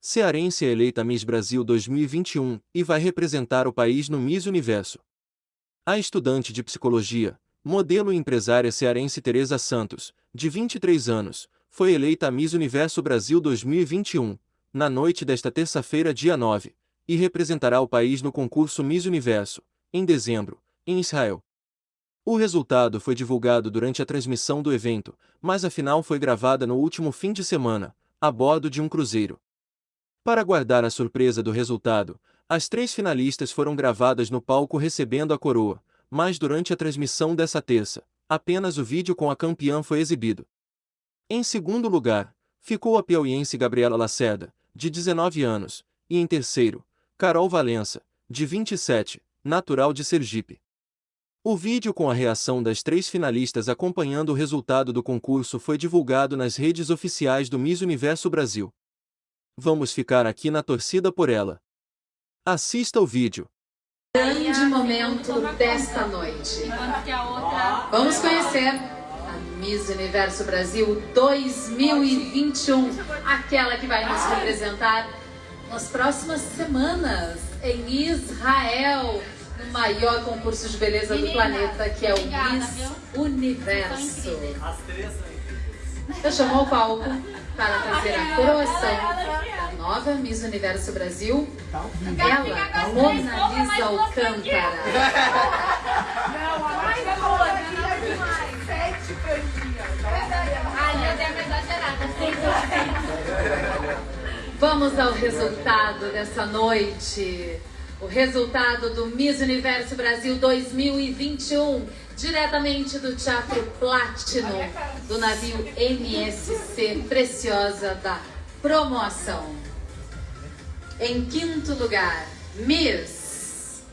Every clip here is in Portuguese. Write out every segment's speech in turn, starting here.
Cearense é eleita Miss Brasil 2021 e vai representar o país no Miss Universo. A estudante de psicologia, modelo e empresária cearense Teresa Santos, de 23 anos, foi eleita Miss Universo Brasil 2021, na noite desta terça-feira, dia 9, e representará o país no concurso Miss Universo, em dezembro, em Israel. O resultado foi divulgado durante a transmissão do evento, mas a final foi gravada no último fim de semana, a bordo de um cruzeiro. Para guardar a surpresa do resultado, as três finalistas foram gravadas no palco recebendo a coroa, mas durante a transmissão dessa terça, apenas o vídeo com a campeã foi exibido. Em segundo lugar, ficou a piauiense Gabriela Lacerda, de 19 anos, e em terceiro, Carol Valença, de 27, natural de Sergipe. O vídeo com a reação das três finalistas acompanhando o resultado do concurso foi divulgado nas redes oficiais do Miss Universo Brasil. Vamos ficar aqui na torcida por ela. Assista o vídeo. Grande momento desta noite. Vamos conhecer a Miss Universo Brasil 2021, aquela que vai nos representar nas próximas semanas em Israel, no maior concurso de beleza do planeta, que é o Miss Universo. Eu chamo ao palco para trazer a coroação da nova Miss Universo Brasil, ela, Mona Lisa Alcântara. Não, a mais boa. Sete. Ai, eu devo Vamos ao resultado dessa noite. O resultado do Miss Universo Brasil 2021, diretamente do Teatro Platinum, do navio MSC Preciosa da Promoção. Em quinto lugar, Miss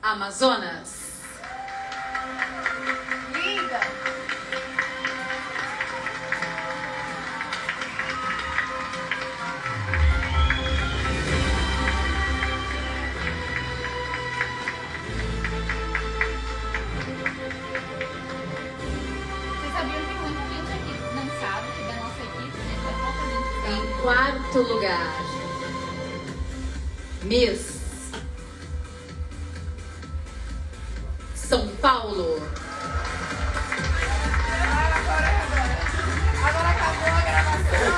Amazonas. Quarto lugar, Miss São Paulo. Agora acabou a gravação.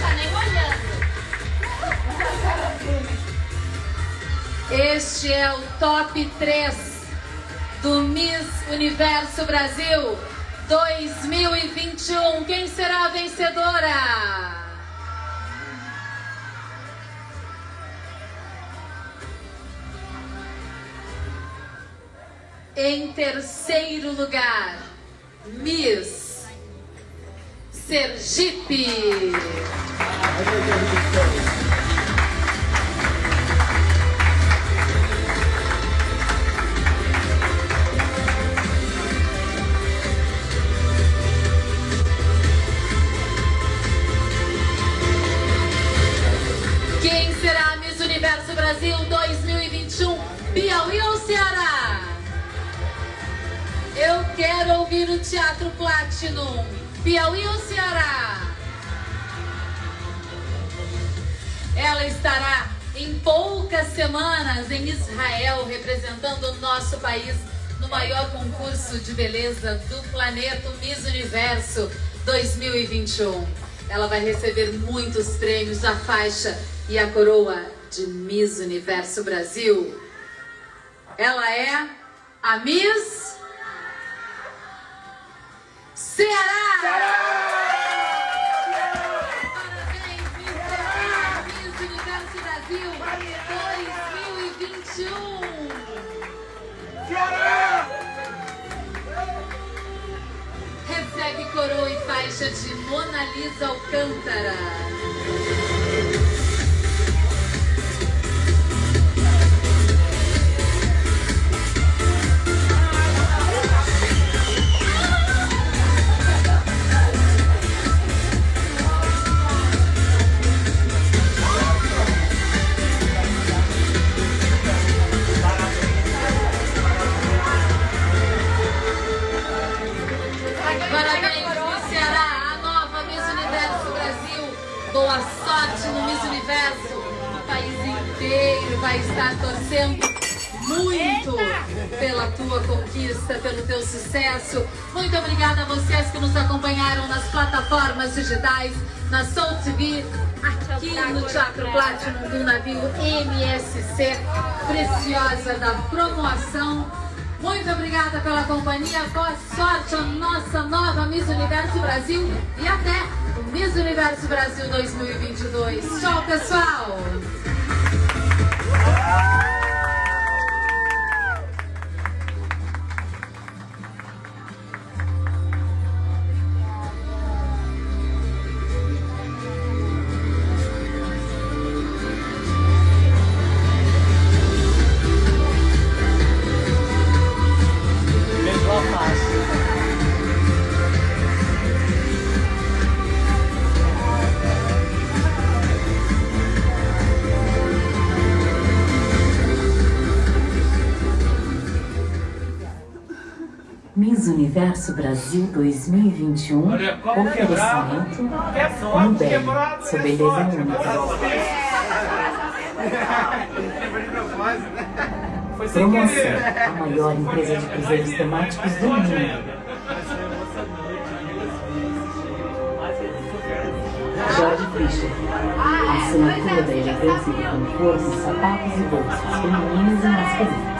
Tá nem olhando. Este é o top 3 do Miss Universo Brasil 2021. Quem será a vencedora? Em terceiro lugar, Miss Sergipe. Quero ouvir o Teatro Platinum. Piauí ou Ceará? Ela estará em poucas semanas em Israel, representando o nosso país no maior concurso de beleza do planeta, Miss Universo 2021. Ela vai receber muitos prêmios, a faixa e a coroa de Miss Universo Brasil. Ela é a Miss Ceará! Parabéns, Miss Ceará, Miss Universo Brasil 2021! Recebe coroa e faixa de Mona Lisa Alcântara. Vai estar torcendo muito pela tua conquista, pelo teu sucesso. Muito obrigada a vocês que nos acompanharam nas plataformas digitais, na Soul TV, aqui no Teatro Platinum do navio MSC, preciosa da promoção. Muito obrigada pela companhia, boa sorte a nossa nova Miss Universo Brasil e até o Miss Universo Brasil 2022. Tchau, pessoal! Thank you. Miss Universo Brasil 2021, oferecimento Nubel, sua beleza única. Promoção, a maior empresa de cruzeiros temáticos do mundo. Jorge Fischer, a assinatura da elegância e do conforto em sapatos e bolsas femininos e masculinos.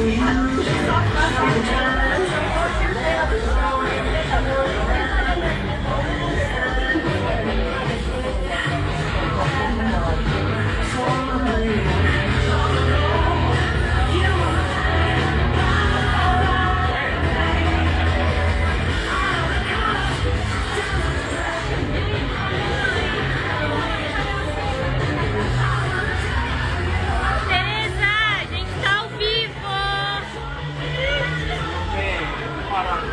Yeah. E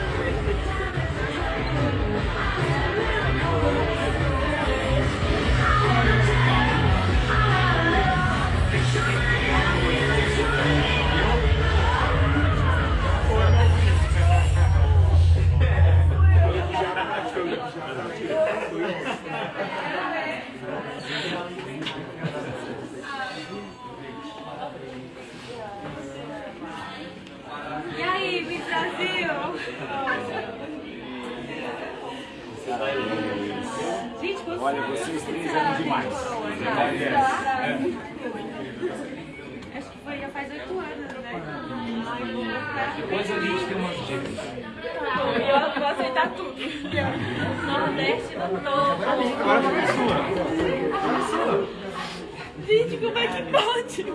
Olha, vocês três eram demais. Acho que foi já faz oito anos, né? Depois a gente tem umas dicas. Eu vou aceitar tudo. Nordeste no todo. Agora foi a sua. sua. Gente, como é que pode? Meu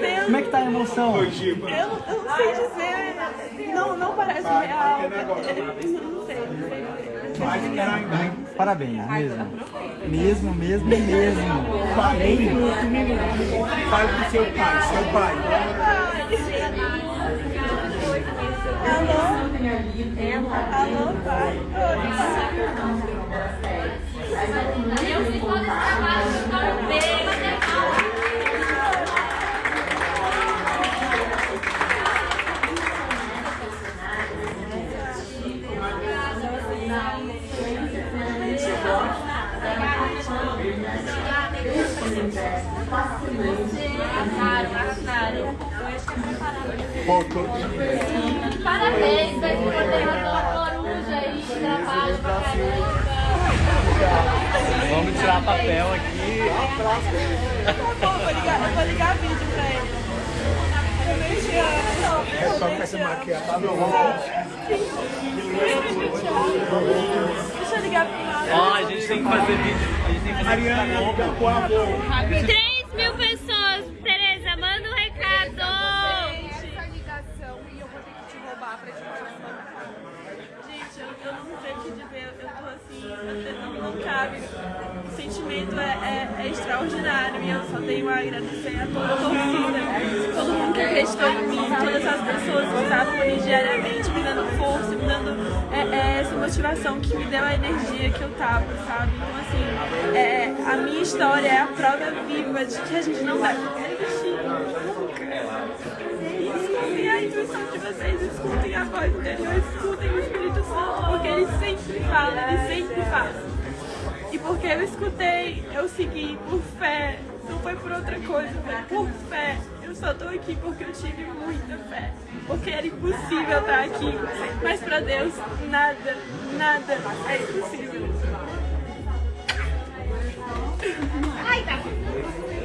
Deus. Como é que tá a emoção? Eu, eu não sei dizer. Não, não parece real. Não sei, não sei. Parabéns, mesmo. Mesmo, mesmo, mesmo. Falei Fale pro seu pai, seu pai. Alô? Alô, pai? Eu fiz todo esse trabalho, eu um beijo. Arrasaram, arrasaram. Parabéns, vai por derrotou a coruja aí, trabalho pra caramba. Vamos tirar papel aqui. Tá bom, vou ligar, eu vou ligar vídeo pra ele. Eu te amo. É só com essa maquiagem. Tá bom. Deixa eu ligar pro Mário. Ó, a gente tem que fazer vídeo. A gente tem que fazer vídeo pra Mariana, por favor. 3 mil pessoas. Tereza, manda um recado. essa ligação e eu vou ter que te roubar pra te mostrar. Gente, eu, eu não sei o que dizer, eu tô assim, não, não cabe. O sentimento é, é, é extraordinário e eu só tenho a agradecer a toda a torcida, todo mundo que acreditou em mim, todas as as pessoas que estavam ali diariamente me dando força, me dando é, é, essa motivação que me deu a energia que eu tava, sabe? Então, assim, é, a minha história é a prova viva de que a gente não deve desistir nunca. Escutem a intuição de vocês, escutem a voz interior, escutem o Espírito Santo, porque ele sempre fala, ele sempre faz. E porque eu escutei, eu segui por fé, não foi por outra coisa, foi por fé. Eu só tô aqui porque eu tive muita fé. Porque era impossível estar aqui. Mas pra Deus, nada, nada é impossível. Ai, tá.